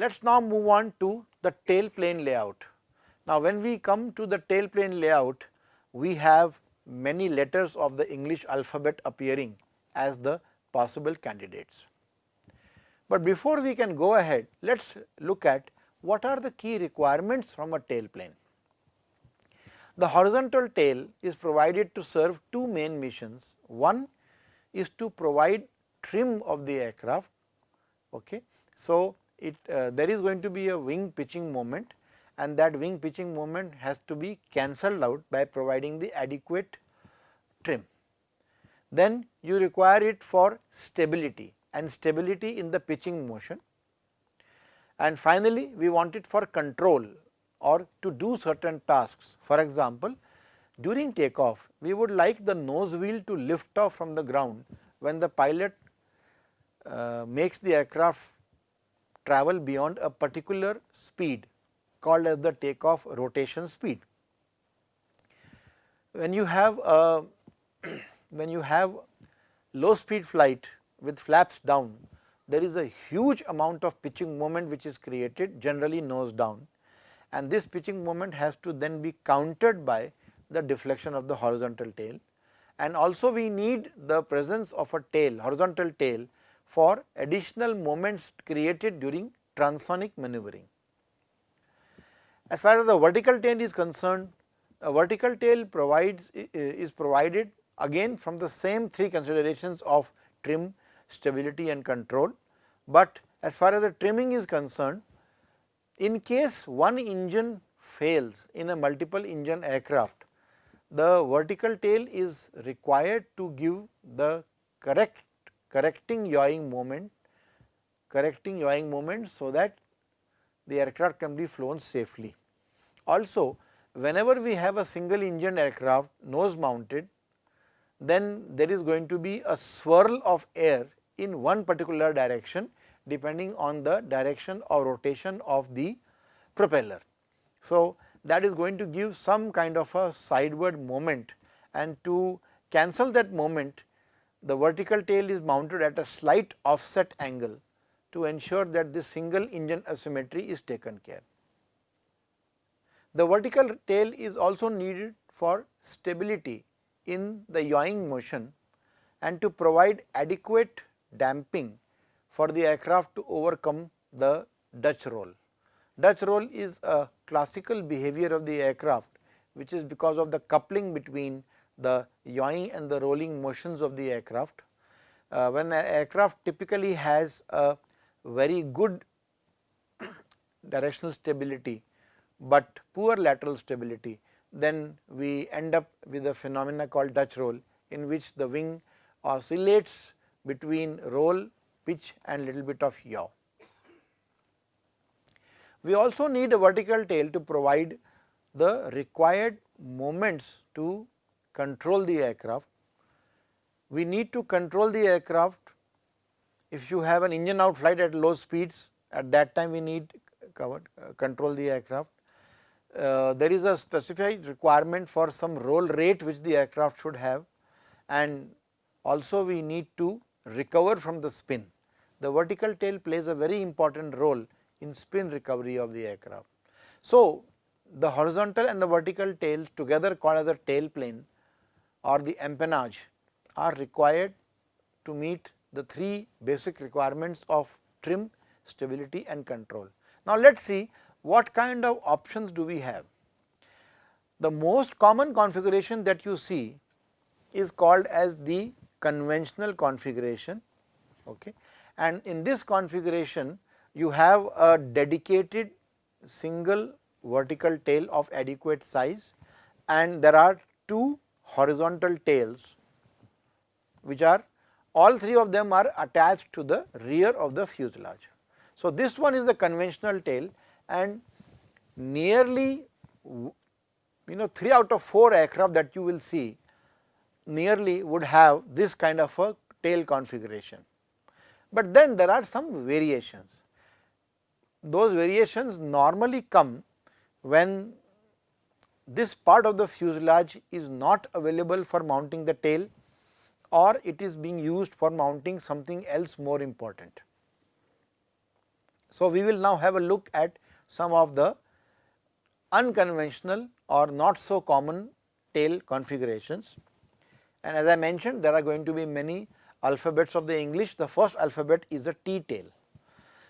Let us now move on to the tail plane layout. Now, when we come to the tail plane layout, we have many letters of the English alphabet appearing as the possible candidates. But before we can go ahead, let us look at what are the key requirements from a tail plane. The horizontal tail is provided to serve two main missions. One is to provide trim of the aircraft. Okay. So, it uh, there is going to be a wing pitching moment and that wing pitching moment has to be cancelled out by providing the adequate trim. Then you require it for stability and stability in the pitching motion and finally, we want it for control or to do certain tasks. For example, during takeoff we would like the nose wheel to lift off from the ground when the pilot uh, makes the aircraft travel beyond a particular speed called as the takeoff rotation speed. When you have a when you have low speed flight with flaps down, there is a huge amount of pitching moment which is created generally nose down and this pitching moment has to then be countered by the deflection of the horizontal tail and also we need the presence of a tail horizontal tail for additional moments created during transonic maneuvering. As far as the vertical tail is concerned, a vertical tail provides is provided again from the same three considerations of trim, stability and control. But as far as the trimming is concerned, in case one engine fails in a multiple engine aircraft, the vertical tail is required to give the correct correcting yawing moment, correcting yawing moment so that the aircraft can be flown safely. Also, whenever we have a single engine aircraft nose mounted, then there is going to be a swirl of air in one particular direction depending on the direction or rotation of the propeller. So, that is going to give some kind of a sideward moment and to cancel that moment the vertical tail is mounted at a slight offset angle to ensure that this single engine asymmetry is taken care. The vertical tail is also needed for stability in the yawing motion and to provide adequate damping for the aircraft to overcome the Dutch roll. Dutch roll is a classical behavior of the aircraft which is because of the coupling between the yawing and the rolling motions of the aircraft. Uh, when the aircraft typically has a very good directional stability, but poor lateral stability, then we end up with a phenomena called Dutch roll in which the wing oscillates between roll, pitch and little bit of yaw. We also need a vertical tail to provide the required moments to control the aircraft. We need to control the aircraft if you have an engine out flight at low speeds at that time we need covered, uh, control the aircraft. Uh, there is a specified requirement for some roll rate which the aircraft should have and also we need to recover from the spin. The vertical tail plays a very important role in spin recovery of the aircraft. So, the horizontal and the vertical tail together called as the tail plane or the empennage are required to meet the three basic requirements of trim, stability and control. Now, let us see what kind of options do we have. The most common configuration that you see is called as the conventional configuration okay. and in this configuration you have a dedicated single vertical tail of adequate size and there are two horizontal tails which are all three of them are attached to the rear of the fuselage. So, this one is the conventional tail and nearly you know 3 out of 4 aircraft that you will see nearly would have this kind of a tail configuration. But then there are some variations. Those variations normally come when this part of the fuselage is not available for mounting the tail or it is being used for mounting something else more important. So, we will now have a look at some of the unconventional or not so common tail configurations. And as I mentioned there are going to be many alphabets of the English, the first alphabet is the T tail.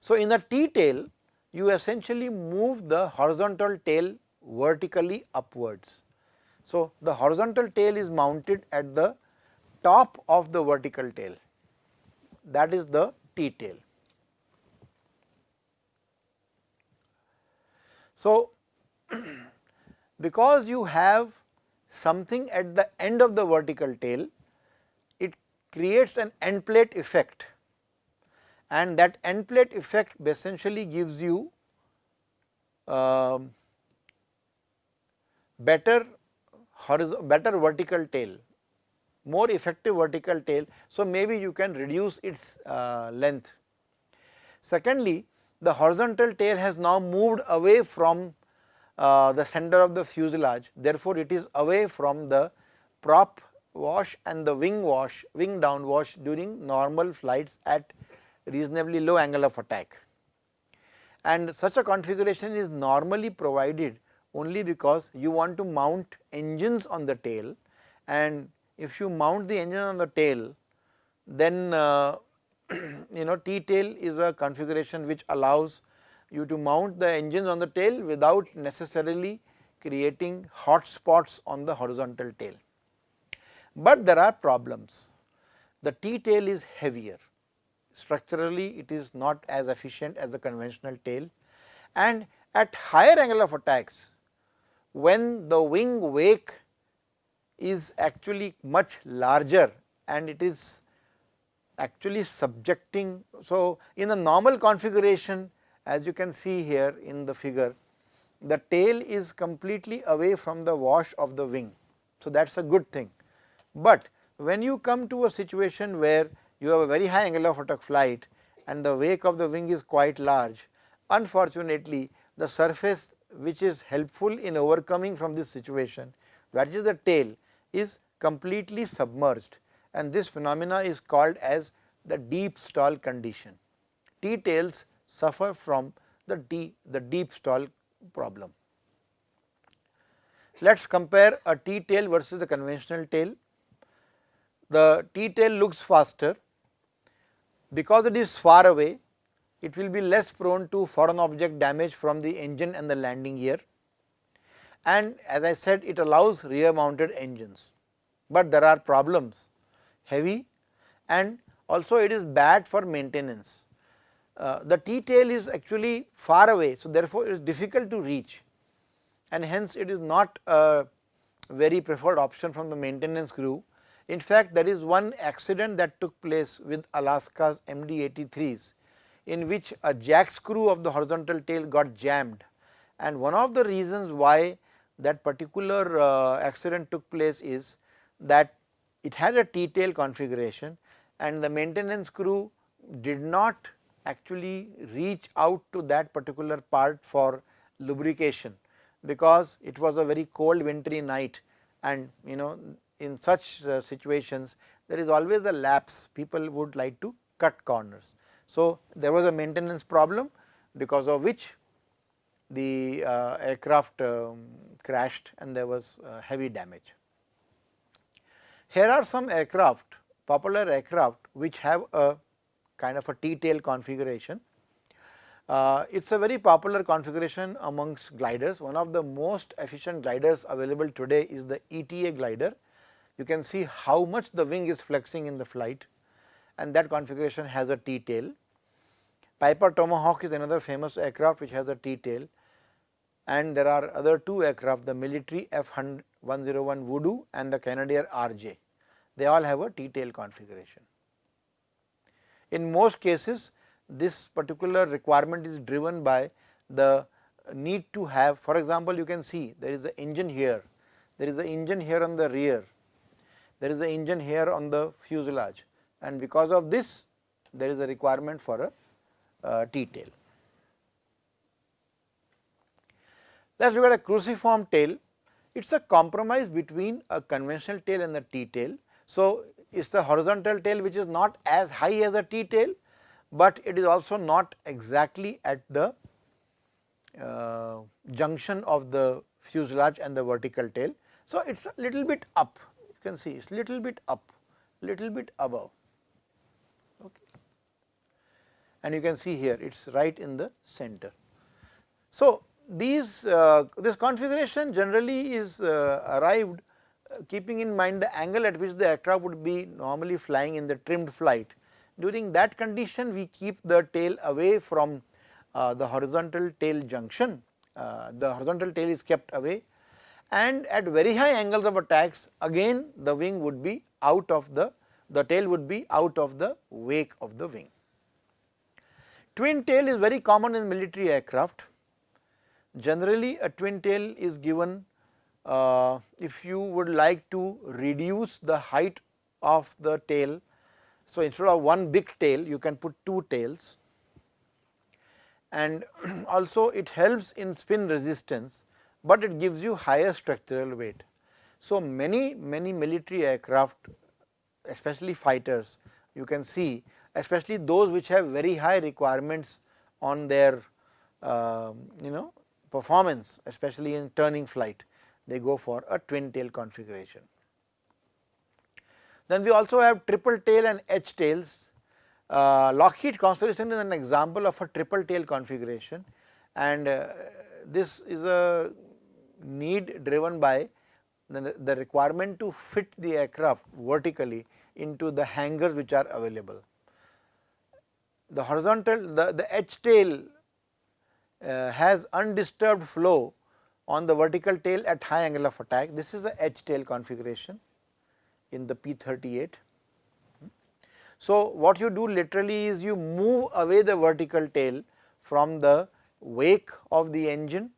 So, in the T tail you essentially move the horizontal tail vertically upwards. So, the horizontal tail is mounted at the top of the vertical tail that is the T tail. So, because you have something at the end of the vertical tail, it creates an end plate effect and that end plate effect essentially gives you uh, better better vertical tail, more effective vertical tail. So, maybe you can reduce its uh, length. Secondly, the horizontal tail has now moved away from uh, the center of the fuselage, therefore, it is away from the prop wash and the wing wash, wing down wash during normal flights at reasonably low angle of attack. And such a configuration is normally provided only because you want to mount engines on the tail and if you mount the engine on the tail then uh, you know T tail is a configuration which allows you to mount the engines on the tail without necessarily creating hot spots on the horizontal tail. But there are problems. The T tail is heavier, structurally it is not as efficient as the conventional tail and at higher angle of attacks when the wing wake is actually much larger and it is actually subjecting. So, in a normal configuration as you can see here in the figure the tail is completely away from the wash of the wing. So, that is a good thing, but when you come to a situation where you have a very high angle of attack flight and the wake of the wing is quite large, unfortunately the surface which is helpful in overcoming from this situation that is the tail is completely submerged and this phenomena is called as the deep stall condition. T tails suffer from the, D, the deep stall problem. Let us compare a T tail versus the conventional tail. The T tail looks faster because it is far away it will be less prone to foreign object damage from the engine and the landing gear and as I said it allows rear mounted engines, but there are problems heavy and also it is bad for maintenance. Uh, the T tail is actually far away, so therefore, it is difficult to reach and hence it is not a very preferred option from the maintenance crew. In fact, there is one accident that took place with Alaska's MD-83s in which a jack screw of the horizontal tail got jammed. And one of the reasons why that particular uh, accident took place is that it had a T tail configuration and the maintenance crew did not actually reach out to that particular part for lubrication because it was a very cold wintry night. And you know in such uh, situations there is always a lapse. People would like to cut corners. So, there was a maintenance problem because of which the uh, aircraft um, crashed and there was uh, heavy damage. Here are some aircraft popular aircraft which have a kind of a T-tail configuration. Uh, it is a very popular configuration amongst gliders. One of the most efficient gliders available today is the ETA glider. You can see how much the wing is flexing in the flight and that configuration has a T-tail. Piper Tomahawk is another famous aircraft which has a T-tail. And there are other two aircraft the military F-101 Voodoo and the Canadair RJ they all have a T-tail configuration. In most cases this particular requirement is driven by the need to have for example, you can see there is an engine here, there is an engine here on the rear, there is an engine here on the fuselage and because of this there is a requirement for a uh, T-tail. Let us look at a cruciform tail, it is a compromise between a conventional tail and the T-tail so, it is the horizontal tail which is not as high as a T tail, but it is also not exactly at the uh, junction of the fuselage and the vertical tail. So, it is a little bit up you can see it is little bit up little bit above okay. And you can see here it is right in the center. So, these uh, this configuration generally is uh, arrived uh, keeping in mind the angle at which the aircraft would be normally flying in the trimmed flight. During that condition we keep the tail away from uh, the horizontal tail junction, uh, the horizontal tail is kept away and at very high angles of attacks again the wing would be out of the, the tail would be out of the wake of the wing. Twin tail is very common in military aircraft. Generally a twin tail is given uh, if you would like to reduce the height of the tail. So, instead of one big tail you can put two tails and also it helps in spin resistance, but it gives you higher structural weight. So, many many military aircraft especially fighters you can see especially those which have very high requirements on their uh, you know performance especially in turning flight they go for a twin tail configuration. Then we also have triple tail and H tails uh, Lockheed Constellation is an example of a triple tail configuration and uh, this is a need driven by the, the, requirement to fit the aircraft vertically into the hangars which are available. The horizontal, the, the H tail uh, has undisturbed flow on the vertical tail at high angle of attack. This is the H tail configuration in the P38 so, what you do literally is you move away the vertical tail from the wake of the engine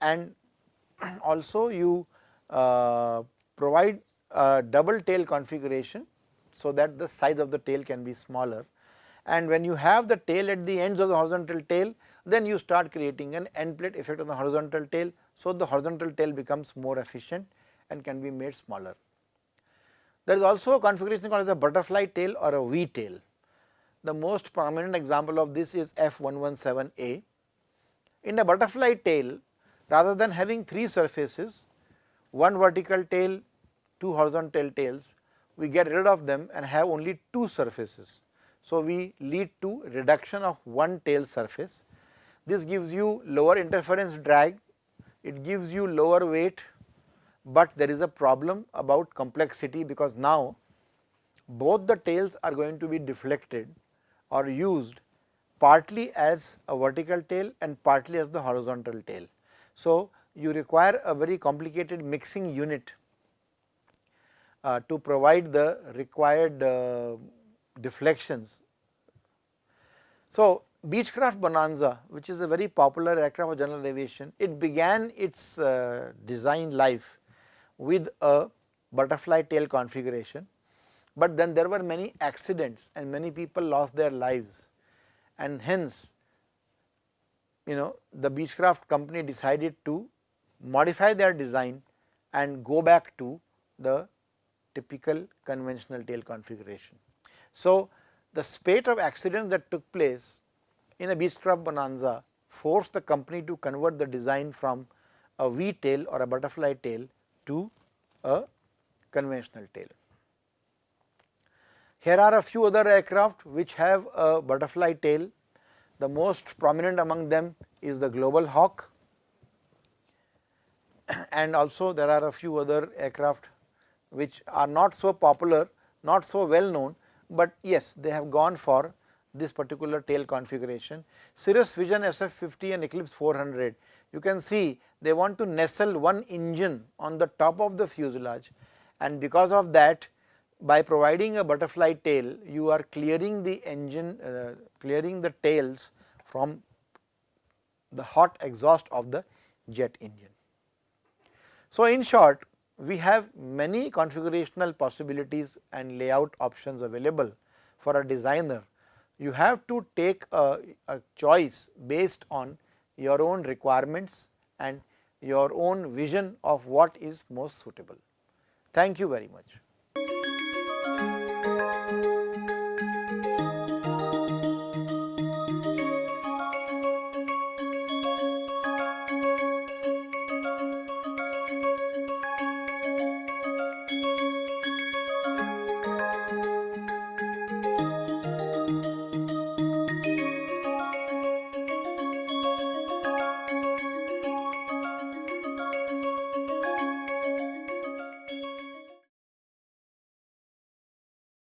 and also you uh, provide a double tail configuration so that the size of the tail can be smaller and when you have the tail at the ends of the horizontal tail then you start creating an end plate effect on the horizontal tail. So, the horizontal tail becomes more efficient and can be made smaller. There is also a configuration called as a butterfly tail or a V tail. The most prominent example of this is F117A. In a butterfly tail, rather than having three surfaces, one vertical tail, two horizontal tails, we get rid of them and have only two surfaces. So, we lead to reduction of one tail surface. This gives you lower interference drag, it gives you lower weight but there is a problem about complexity because now both the tails are going to be deflected or used partly as a vertical tail and partly as the horizontal tail. So, you require a very complicated mixing unit uh, to provide the required uh, deflections. So, Beechcraft Bonanza which is a very popular aircraft for general aviation, it began its uh, design life with a butterfly tail configuration, but then there were many accidents and many people lost their lives and hence you know the Beechcraft company decided to modify their design and go back to the typical conventional tail configuration. So, the spate of accidents that took place in a Beechcraft Bonanza forced the company to convert the design from a V tail or a butterfly tail to a conventional tail. Here are a few other aircraft which have a butterfly tail. The most prominent among them is the Global Hawk and also there are a few other aircraft which are not so popular, not so well known, but yes they have gone for this particular tail configuration. Cirrus Vision SF50 and Eclipse 400 you can see they want to nestle one engine on the top of the fuselage and because of that by providing a butterfly tail you are clearing the engine uh, clearing the tails from the hot exhaust of the jet engine. So, in short we have many configurational possibilities and layout options available for a designer. You have to take a, a choice based on your own requirements and your own vision of what is most suitable. Thank you very much.